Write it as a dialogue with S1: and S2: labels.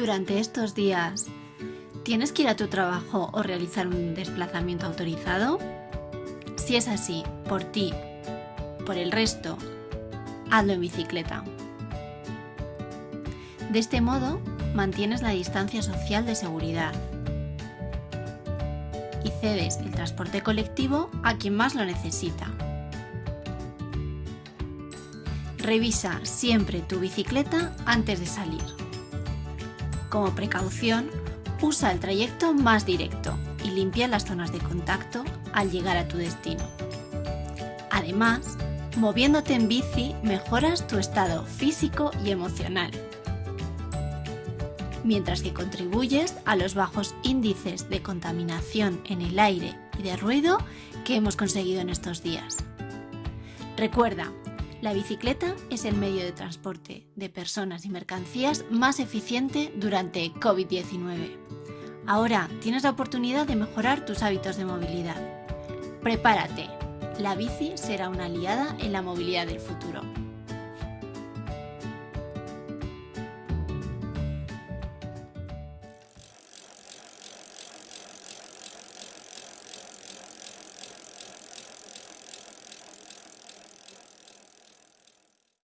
S1: Durante estos días, ¿tienes que ir a tu trabajo o realizar un desplazamiento autorizado? Si es así, por ti, por el resto, hazlo en bicicleta. De este modo, mantienes la distancia social de seguridad y cedes el transporte colectivo a quien más lo necesita. Revisa siempre tu bicicleta antes de salir. Como precaución, usa el trayecto más directo y limpia las zonas de contacto al llegar a tu destino. Además, moviéndote en bici mejoras tu estado físico y emocional, mientras que contribuyes a los bajos índices de contaminación en el aire y de ruido que hemos conseguido en estos días. Recuerda, la bicicleta es el medio de transporte de personas y mercancías más eficiente durante COVID-19. Ahora tienes la oportunidad de mejorar tus hábitos de movilidad. Prepárate, la bici será una aliada en la movilidad del futuro.